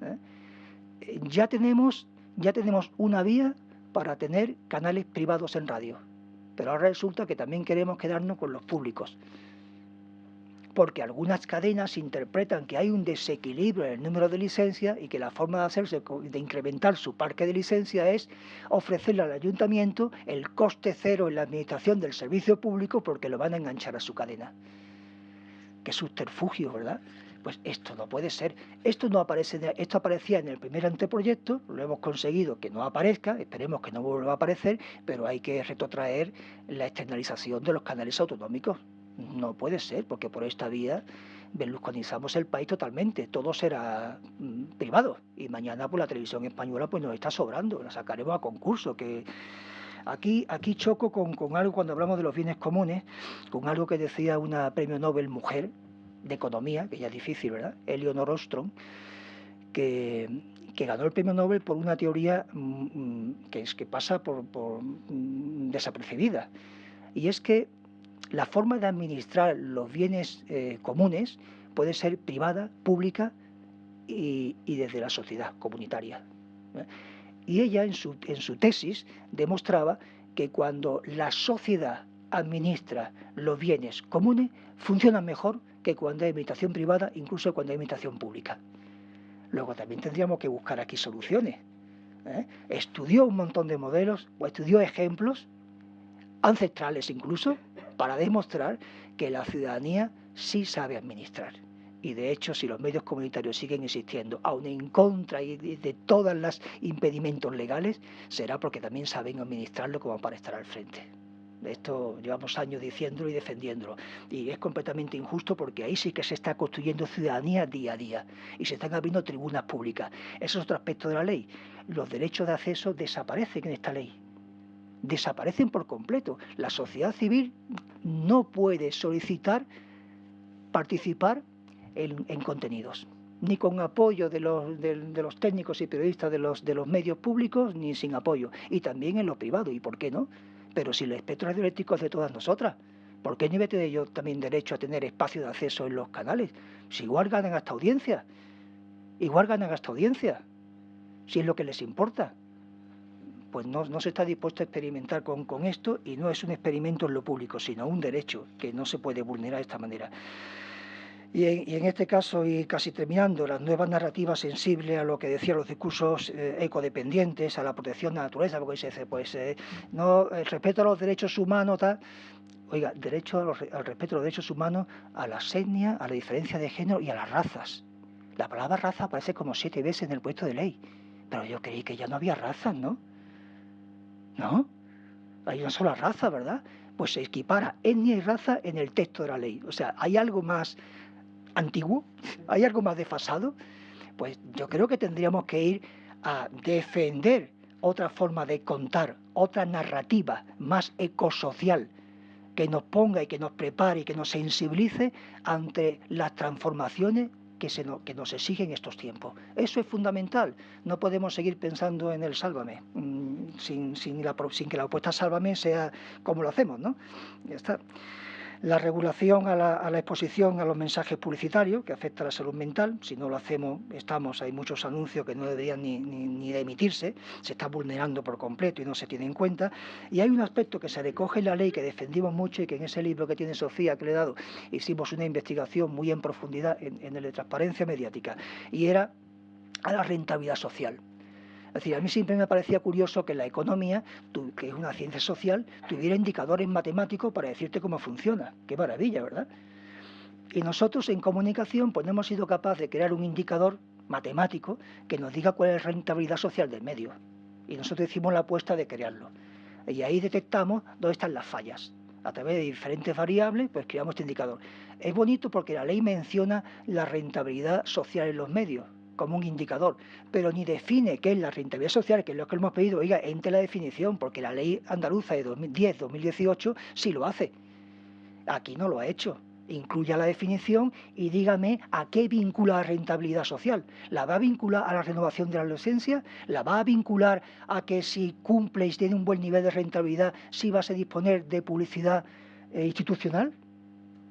¿eh? Ya, tenemos, ya tenemos una vía para tener canales privados en radio pero ahora resulta que también queremos quedarnos con los públicos. Porque algunas cadenas interpretan que hay un desequilibrio en el número de licencias y que la forma de hacerse, de incrementar su parque de licencias es ofrecerle al ayuntamiento el coste cero en la administración del servicio público porque lo van a enganchar a su cadena. Qué subterfugio, ¿verdad? Pues esto no puede ser. Esto no aparece, esto aparecía en el primer anteproyecto, lo hemos conseguido que no aparezca, esperemos que no vuelva a aparecer, pero hay que retrotraer la externalización de los canales autonómicos. No puede ser, porque por esta vía berlusconizamos el país totalmente, todo será mm, privado y mañana pues la televisión española pues nos está sobrando, la sacaremos a concurso, que aquí, aquí choco con, con algo cuando hablamos de los bienes comunes, con algo que decía una premio Nobel mujer de economía, que ya es difícil, ¿verdad? Eleonor Ostrom, que, que ganó el premio Nobel por una teoría mm, mm, que es que pasa por, por desapercibida. Y es que la forma de administrar los bienes eh, comunes puede ser privada, pública y, desde la sociedad comunitaria. ¿eh? Y ella en su, en su tesis demostraba que cuando la sociedad administra los bienes comunes, funciona mejor que cuando hay administración privada, incluso cuando hay administración pública. Luego también tendríamos que buscar aquí soluciones. ¿eh? Estudió un montón de modelos o estudió ejemplos ancestrales incluso, para demostrar que la ciudadanía sí sabe administrar. Y de hecho, si los medios comunitarios siguen existiendo, aun en contra de todos los impedimentos legales, será porque también saben administrarlo como para estar al frente. Esto llevamos años diciéndolo y defendiéndolo. Y es completamente injusto porque ahí sí que se está construyendo ciudadanía día a día y se están abriendo tribunas públicas. Eso es otro aspecto de la ley. Los derechos de acceso desaparecen en esta ley desaparecen por completo. La sociedad civil no puede solicitar participar en, contenidos, ni con apoyo de los, técnicos y periodistas de los, medios públicos, ni sin apoyo, y también en lo privado, ¿y por qué no? Pero si el espectro radioeléctrico es de todas nosotras, ¿por qué no de ellos también derecho a tener espacio de acceso en los canales? Si igual ganan hasta audiencia, igual ganan hasta audiencia, si es lo que les importa pues no, se está dispuesto a experimentar con, esto y no es un experimento en lo público, sino un derecho que no se puede vulnerar de esta manera. Y en, este caso, y casi terminando, las nuevas narrativas sensibles a lo que decían los discursos eh, ecodependientes, a la protección de la naturaleza, porque se dice, pues, eh, no, el respeto a los derechos humanos, tal, oiga, derecho al respeto a los derechos humanos, a la etnias, a la diferencia de género y a las razas. La palabra raza aparece como siete veces en el puesto de ley, pero yo creí que ya no había razas, ¿no? ¿No? Hay una sola raza, ¿verdad? Pues se equipara etnia y raza en el texto de la ley. O sea, ¿hay algo más antiguo? ¿Hay algo más desfasado? Pues yo creo que tendríamos que ir a defender otra forma de contar, otra narrativa más ecosocial, que nos ponga y que nos prepare y que nos sensibilice ante las transformaciones que, se que nos exigen estos tiempos. Eso es fundamental. No podemos seguir pensando en el sálvame, mm, sin, sin, la, sin que la opuesta sálvame sea como lo hacemos, ¿no? Ya está la regulación a la, exposición a los mensajes publicitarios que afecta a la salud mental. Si no lo hacemos, estamos, hay muchos anuncios que no deberían ni, ni, de emitirse, se está vulnerando por completo y no se tiene en cuenta. Y hay un aspecto que se recoge en la ley que defendimos mucho y que en ese libro que tiene Sofía, que le he dado, hicimos una investigación muy en profundidad en, en el de transparencia mediática, y era a la rentabilidad social. Es decir, a mí siempre me parecía curioso que la economía, que es una ciencia social, tuviera indicadores matemáticos para decirte cómo funciona. Qué maravilla, ¿verdad? Y nosotros en comunicación pues no hemos sido capaces de crear un indicador matemático que nos diga cuál es la rentabilidad social del medio. Y nosotros hicimos la apuesta de crearlo. Y ahí detectamos dónde están las fallas. A través de diferentes variables, pues creamos este indicador. Es bonito porque la ley menciona la rentabilidad social en los medios como un indicador, pero ni define qué es la rentabilidad social, que es lo que hemos pedido, oiga, entre la definición, porque la ley andaluza de 2010-2018 sí lo hace. Aquí no lo ha hecho. Incluya la definición y dígame a qué vincula la rentabilidad social. ¿La va a vincular a la renovación de la adolescencia? ¿La va a vincular a que si cumple y tiene un buen nivel de rentabilidad, sí vas a disponer de publicidad eh, institucional?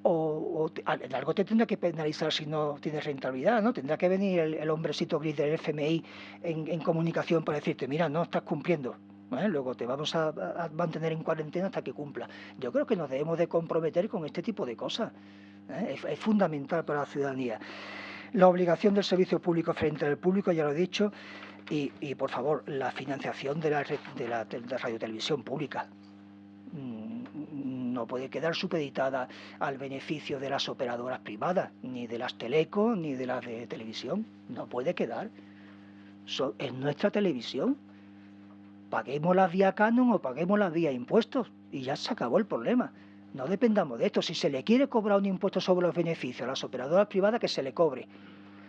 O, algo te tendrá que penalizar si no tienes rentabilidad, ¿no? Tendrá que venir el, hombrecito gris del FMI en, comunicación para decirte, mira, no estás cumpliendo. Luego te vamos a, mantener en cuarentena hasta que cumpla. Yo creo que nos debemos de comprometer con este tipo de cosas. ¿eh? Es, fundamental para la ciudadanía. La obligación del servicio público frente al público, ya lo he dicho, y, por favor, la financiación de la, de la, de la radiotelevisión pública. No puede quedar supeditada al beneficio de las operadoras privadas, ni de las telecos, ni de las de televisión. No puede quedar. es nuestra televisión. Paguemos las vía canon o paguemos las vía impuestos y ya se acabó el problema. No dependamos de esto. Si se le quiere cobrar un impuesto sobre los beneficios a las operadoras privadas, que se le cobre.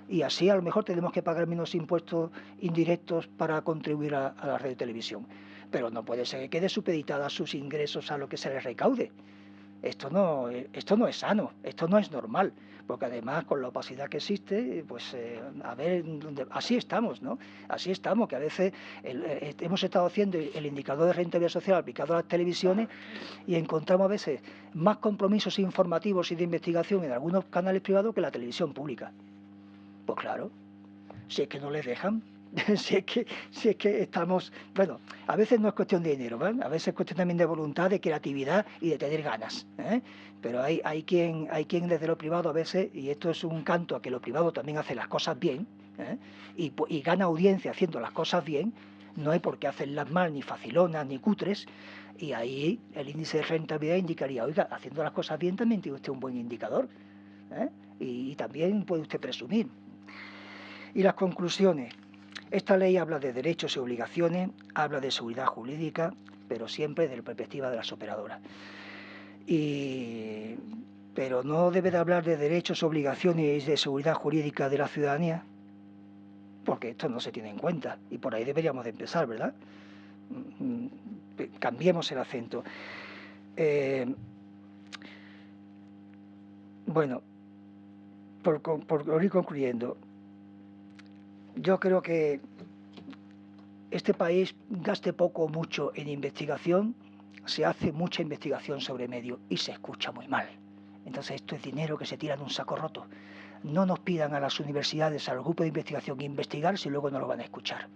Y así a lo mejor tenemos que pagar menos impuestos indirectos para contribuir a, la red de televisión. Pero no puede ser que quede supeditada sus ingresos a lo que se les recaude. Esto no, esto no es sano, esto no es normal, porque además con la opacidad que existe, pues eh, a ver, así estamos, ¿no? Así estamos, que a veces eh, hemos estado haciendo el indicador de rentabilidad social aplicado a las televisiones y encontramos a veces más compromisos informativos y de investigación en algunos canales privados que la televisión pública. Pues claro, si es que no les dejan, si, es que, si es que estamos, bueno, a veces no es cuestión de dinero, ¿vale? a veces es cuestión también de voluntad, de creatividad y de tener ganas. ¿eh? Pero hay, hay, quien, hay quien desde lo privado a veces, y esto es un canto a que lo privado también hace las cosas bien, ¿eh? y, y gana audiencia haciendo las cosas bien, no hay por qué hacerlas mal, ni facilonas, ni cutres, y ahí el índice de rentabilidad indicaría, oiga, haciendo las cosas bien también tiene usted un buen indicador, ¿eh? y también puede usted presumir. Y las conclusiones. Esta ley habla de derechos y obligaciones, habla de seguridad jurídica, pero siempre desde la perspectiva de las operadoras. pero no debe de hablar de derechos, obligaciones y de seguridad jurídica de la ciudadanía, porque esto no se tiene en cuenta y por ahí deberíamos de empezar, ¿verdad? Mm, cambiemos el acento. Eh, bueno, por ir concluyendo, yo creo que este país gaste poco o mucho en investigación, se hace mucha investigación sobre medio y se escucha muy mal. Entonces esto es dinero que se tira en un saco roto. No nos pidan a las universidades, a los grupos de investigación investigar si luego no lo van a escuchar.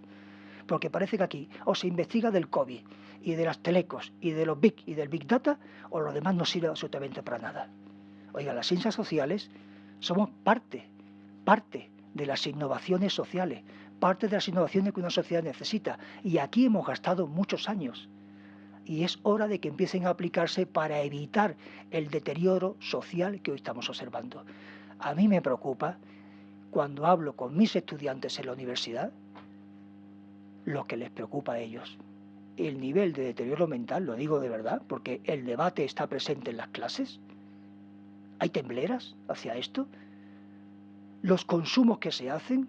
Porque parece que aquí o se investiga del COVID y de las telecos y de los big y del big data o lo demás no sirve absolutamente para nada. Oiga, las ciencias sociales somos parte, parte de las innovaciones sociales, parte de las innovaciones que una sociedad necesita. Y aquí hemos gastado muchos años. Y es hora de que empiecen a aplicarse para evitar el deterioro social que hoy estamos observando. A mí me preocupa cuando hablo con mis estudiantes en la universidad, lo que les preocupa a ellos. El nivel de deterioro mental, lo digo de verdad, porque el debate está presente en las clases. ¿Hay tembleras hacia esto? Los consumos que se hacen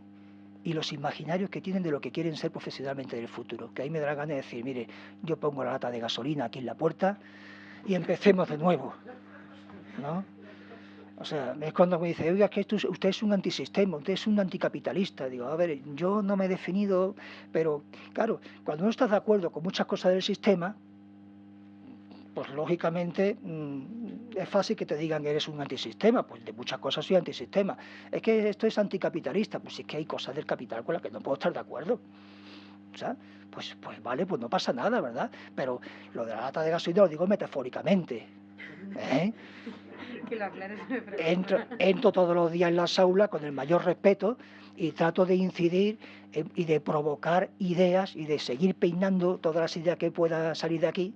y los imaginarios que tienen de lo que quieren ser profesionalmente del futuro. Que ahí me da la gana de decir, mire, yo pongo la lata de gasolina aquí en la puerta y empecemos de nuevo. ¿No? O sea, es cuando me dice, oiga, que usted es un antisistema, usted es un anticapitalista. Digo, a ver, yo no me he definido, pero claro, cuando no estás de acuerdo con muchas cosas del sistema, pues lógicamente mm, es fácil que te digan que eres un antisistema, pues de muchas cosas soy antisistema. Es que esto es anticapitalista, pues es que hay cosas del capital con las que no puedo estar de acuerdo. O sea, pues, pues vale, pues no pasa nada, ¿verdad? Pero lo de la lata de gasolina lo digo metafóricamente. ¿eh? entro, entro todos los días en las aulas con el mayor respeto y trato de incidir y de provocar ideas y de seguir peinando todas las ideas que pueda salir de aquí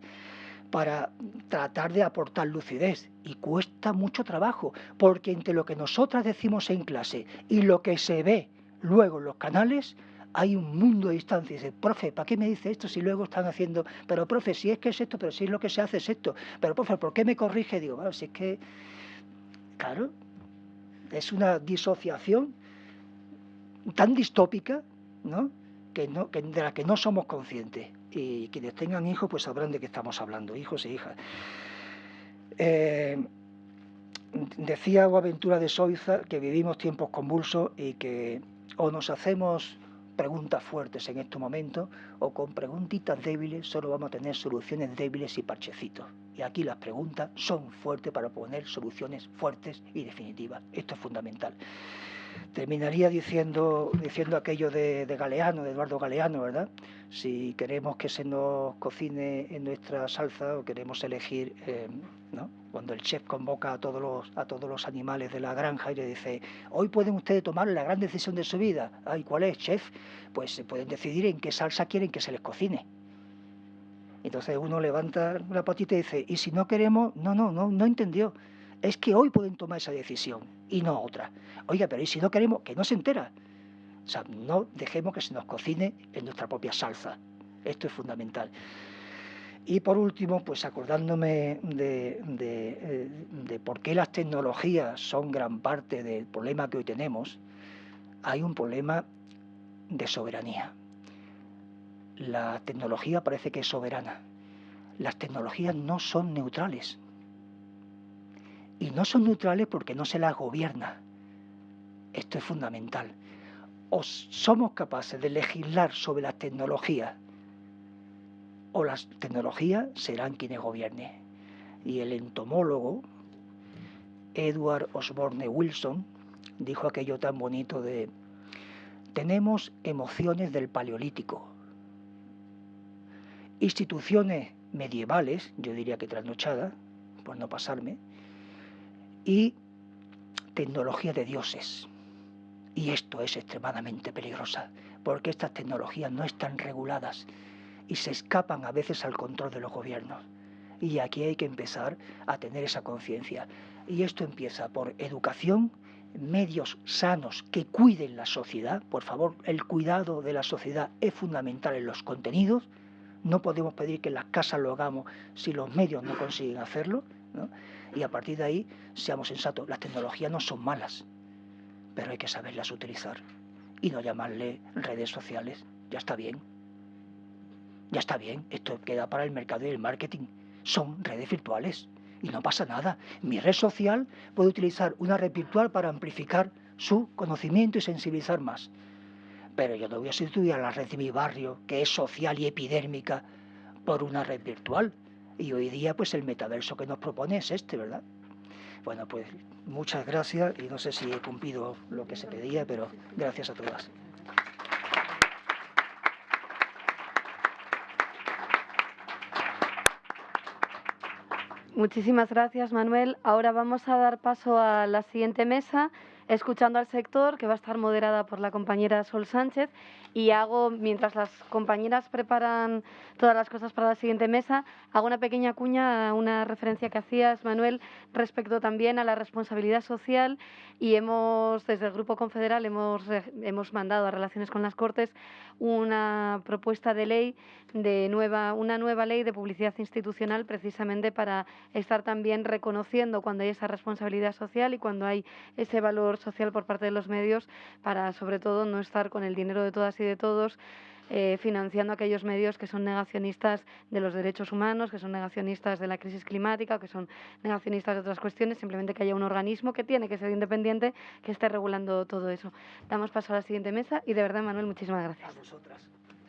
para tratar de aportar lucidez. Y cuesta mucho trabajo, porque entre lo que nosotras decimos en clase y lo que se ve luego en los canales, hay un mundo de distancia. Dice, profe, ¿para qué me dice esto si luego están haciendo, pero profe, si es que es esto, pero si es lo que se hace es esto, pero profe, ¿por qué me corrige? Digo, bueno, si es que, claro, es una disociación tan distópica, ¿no? Que no que, de la que no somos conscientes y quienes tengan hijos pues sabrán de qué estamos hablando, hijos e hijas. Eh, decía Aventura de Soiza que vivimos tiempos convulsos y que o nos hacemos preguntas fuertes en este momento o con preguntitas débiles solo vamos a tener soluciones débiles y parchecitos. Y aquí las preguntas son fuertes para poner soluciones fuertes y definitivas. Esto es fundamental terminaría diciendo, diciendo aquello de, Galeano, de Eduardo Galeano, ¿verdad? Si queremos que se nos cocine en nuestra salsa o queremos elegir, eh, ¿no? Cuando el chef convoca a todos, los, a todos los animales de la granja y le dice, hoy pueden ustedes tomar la gran decisión de su vida. Ay, ¿cuál es, chef? Pues se pueden decidir en qué salsa quieren que se les cocine. Entonces uno levanta la patita y dice, y si no queremos, no, no, no, no entendió. Es que hoy pueden tomar esa decisión y no otra. Oiga, pero ¿y si no queremos? Que no se entera. O sea, no dejemos que se nos cocine en nuestra propia salsa. Esto es fundamental. Y por último, pues acordándome de, de, de, por qué las tecnologías son gran parte del problema que hoy tenemos, hay un problema de soberanía. La tecnología parece que es soberana. Las tecnologías no son neutrales. Y no son neutrales porque no se las gobierna. Esto es fundamental. O somos capaces de legislar sobre las tecnologías o las tecnologías serán quienes gobiernen. Y el entomólogo Edward Osborne Wilson dijo aquello tan bonito de tenemos emociones del paleolítico, instituciones medievales, yo diría que trasnochadas, por no pasarme, y tecnología de dioses. Y esto es extremadamente peligrosa, porque estas tecnologías no están reguladas y se escapan a veces al control de los gobiernos. Y aquí hay que empezar a tener esa conciencia. Y esto empieza por educación, medios sanos que cuiden la sociedad. Por favor, el cuidado de la sociedad es fundamental en los contenidos. No podemos pedir que las casas lo hagamos si los medios no consiguen hacerlo. Y a partir de ahí, seamos sensatos. Las tecnologías no son malas, pero hay que saberlas utilizar. Y no llamarle redes sociales. Ya está bien. Ya está bien, esto queda para el mercado y el marketing. Son redes virtuales y no pasa nada. Mi red social puede utilizar una red virtual para amplificar su conocimiento y sensibilizar más. Pero yo no voy a sustituir a la red de mi barrio, que es social y epidérmica, por una red virtual. Y hoy día, pues el metaverso que nos propone es este, ¿verdad? Bueno, pues muchas gracias y no sé si he cumplido lo que se pedía, pero gracias a todas. Muchísimas gracias, Manuel. Ahora vamos a dar paso a la siguiente mesa, escuchando al sector, que va a estar moderada por la compañera Sol Sánchez. Y hago, mientras las compañeras preparan todas las cosas para la siguiente mesa, hago una pequeña cuña a una referencia que hacías, Manuel, respecto también a la responsabilidad social. Y hemos, desde el Grupo Confederal, hemos, hemos mandado a Relaciones con las Cortes una propuesta de ley de nueva, una nueva ley de publicidad institucional precisamente para estar también reconociendo cuando hay esa responsabilidad social y cuando hay ese valor social por parte de los medios para sobre todo no estar con el dinero de todas y de todos eh, financiando aquellos medios que son negacionistas de los derechos humanos, que son negacionistas de la crisis climática, que son negacionistas de otras cuestiones, simplemente que haya un organismo que tiene que ser independiente que esté regulando todo eso. Damos paso a la siguiente mesa y de verdad, Manuel, muchísimas gracias. A.